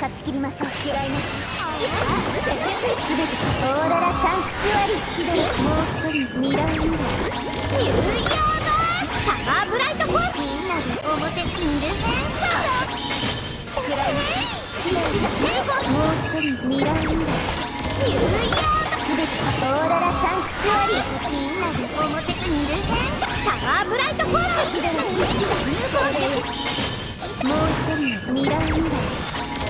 勝ち切りましょう嫌いな全てオーロラサンクチュアリーもう一人ミラーミラーニューヨーサマーブライトフォースみんなで表にいる嫌いなもう一人ミラーミラーニューヨーオーロラサン。クチュアリみんなで表にいるサマーブライトフォースもう一人ミラーミラー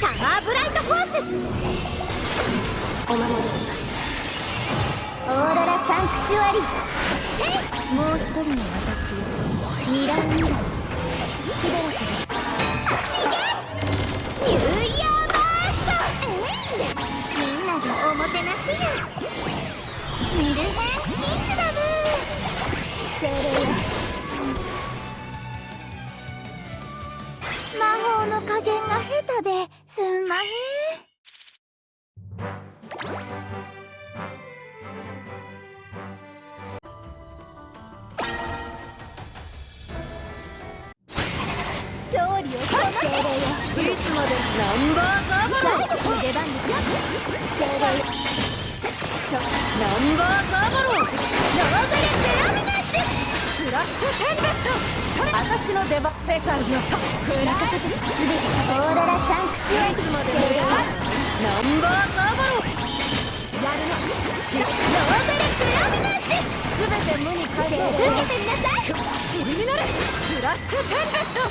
サマーブライトフォースお守りしますオーロラサンクチュアリーもう一人の私ミラーミラーキララスニューイヤーバーストみんなでおもてなしよミルヘンキングダム精霊よ魔法の加減が下手ですんまへん。ナンバーガバロン誰がこの出番ですよ精霊よナンバーガバロー。ススラッシュテンベスト。私の出番世界のトップ任せて全てオーロラサンクチュアリいつまでもナンバーガバやるのしローブレプラミナスすべて無に返そう受けてみなさい尻になれスラッシュテンベスト。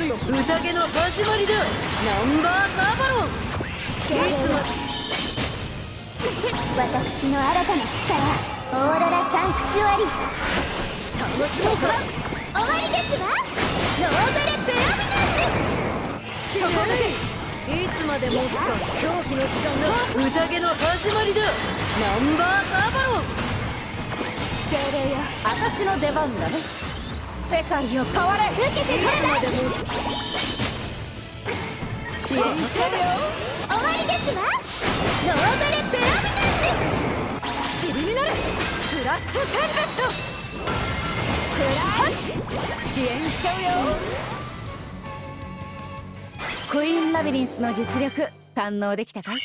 強宴 の始まりだナンバーガ バロンいつ私の新たな力オーロラサンクチュアリ。楽しもうか終わりですわ。ローブレプラミナス。しいいつまで持つか狂気の時間が宴の始まりだ。ナンバーガバロン精霊よ。私の出番だね。世界を変われ受けてくださいいつまでも支援してるよ。終わりですわ。ローブレプラミナス。尻になれスラッシュテンベスト。支援しちゃうよ。クイーンラビリンスの実力堪能できたかい？